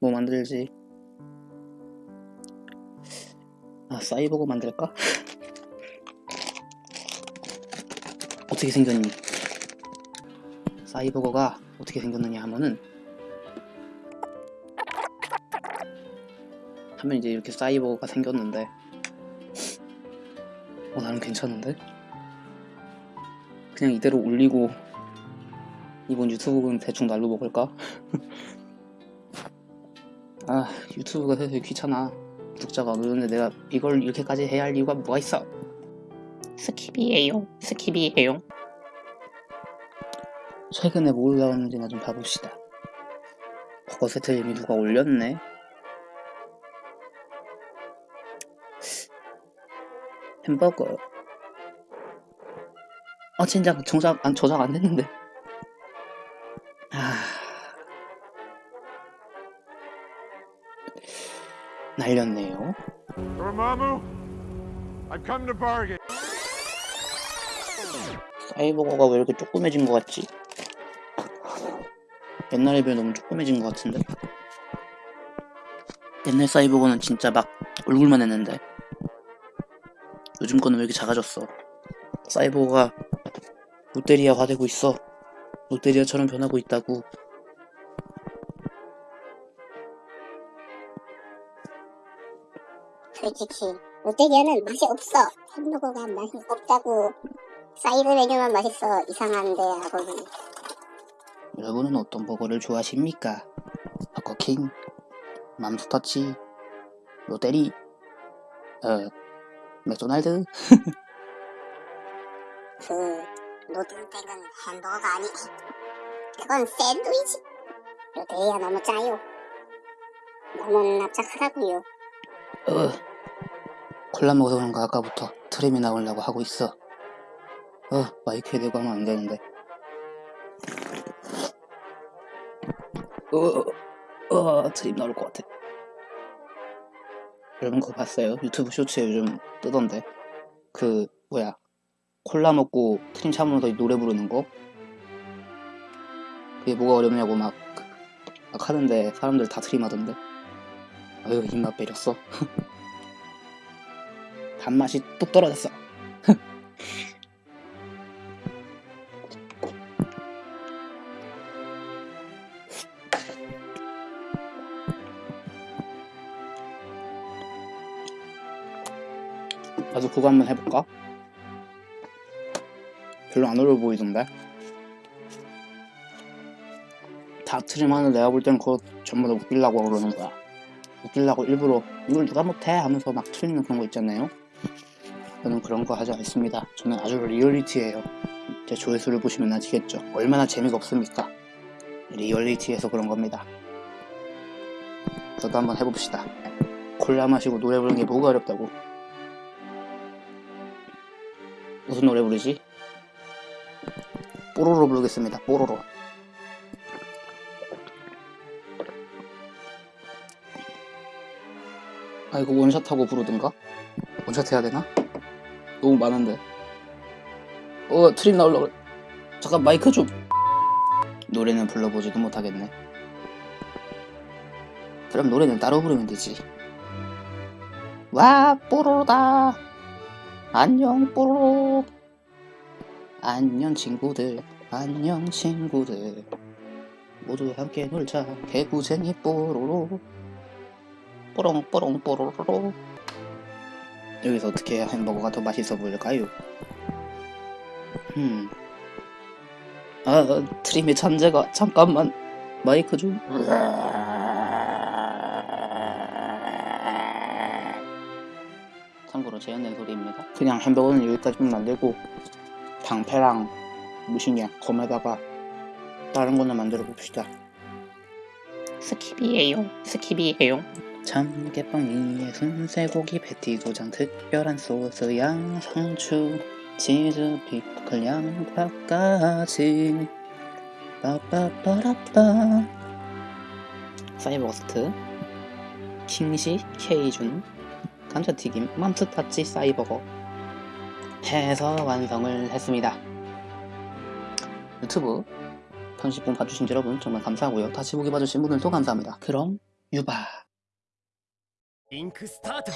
뭐 만들지? 아, 사이버거 만들까? 어떻게 생겼니? 사이버거가 어떻게 생겼느냐 하면은 하면 이제 이렇게 사이버거가 생겼는데 어 나는 괜찮은데? 그냥 이대로 올리고 이번 유튜브는 대충 날로 먹을까? 아 유튜브가 되게 귀찮아. 구독자가 안 느는데 내가 이걸 이렇게까지 해야 할 이유가 뭐가 있어? skip이에요. skip이에요. 최근에 뭐 올라왔는지나 좀 봐봅시다. 버거 세트 이미 누가 올렸네? 햄버거. 아 진짜 정작 안 저작 안 됐는데 날렸네요. 사이버거가 왜 이렇게 조그매진 것 같지? 옛날에 비해 너무 조그매진 것 같은데? 옛날 사이버거는 진짜 막 얼굴만 했는데 요즘 거는 왜 이렇게 작아졌어? 싸이버거가 롯데리아화 되고 있어 롯데리아처럼 변하고 있다고 솔직히. 롯데리아는 맛이 없어. 햄버거가 맛이 없다고. 사이드 메뉴만 맛있어. 이상한데 하고는 여러분은 어떤 버거를 좋아하십니까? 버거킹, 맘스터치, 롯데리, 어, 맥도날드? 그 노든백은 햄버거가 아니 그건 샌드위치. 롯데리아 너무 짜요. 너무 납작하다고요 어, 콜라 먹어서 그런가 아까부터 트림이 나오려고 하고 있어. 어, 마이크에 대고 하면 안 되는데. 어, 어, 트림 나올 것 같아. 여러분 그거 봤어요? 유튜브 쇼츠에 요즘 뜨던데. 그, 뭐야. 콜라 먹고 트림 참으면서 노래 부르는 거? 그게 뭐가 어렵냐고 막, 막 하는데 사람들 다 트림 하던데. 아유, 입맛 배렸어. 단맛이 뚝 떨어졌어. 나도 그거 한번 해볼까? 별로 안 어려워 보이던데? 다 트림 하는 내가 볼 땐 그거 전부 다 웃기려고 그러는 거야. 웃기려고 일부러 이걸 누가 못해 하면서 막 틀리는 그런 거 있잖아요. 저는 그런 거 하지 않습니다. 저는 아주 리얼리티예요. 제 조회수를 보시면 아시겠죠. 얼마나 재미가 없습니까? 리얼리티에서 그런 겁니다. 저도 한번 해봅시다. 콜라 마시고 노래 부르는 게 뭐가 어렵다고. 무슨 노래 부르지? 뽀로로 부르겠습니다. 뽀로로. 아 이거 원샷하고 부르든가? 원샷 해야 되나? 너무 많은데. 어 트림 나올라 그래. 잠깐 마이크 좀. 노래는 불러보지도 못하겠네. 그럼 노래는 따로 부르면 되지. 와 뽀로로다. 안녕 뽀로로. 안녕 친구들. 안녕 친구들. 모두 함께 놀자. 개구쟁이 뽀로로 뽀롱뽀롱 뽀로로 여기서 어떻게 햄버거가 더 맛있어 보일까요? 음. 아, 트림의 천재가 잠깐만 마이크 좀. 참고로 재현된 소리입니다. 그냥 햄버거는 여기까지만 만들고 방패랑 뭐시냐 검에다가 다른 거는 만들어 봅시다. skip이에요. skip이에요. 참깨빵 위에 순쇠고기 패티 두 장 특별한 소스 양상추 치즈 피클 양파까지. 빠빠빠라빠. 사이버거스트. 킹시 케이준. 감자튀김 맘스타치 사이버거. 해서 완성을 했습니다. 유튜브 30분 봐주신 여러분 정말 감사하고요. 다시 보기 봐주신 분들도 감사합니다. 그럼 유바 잉크 스타트!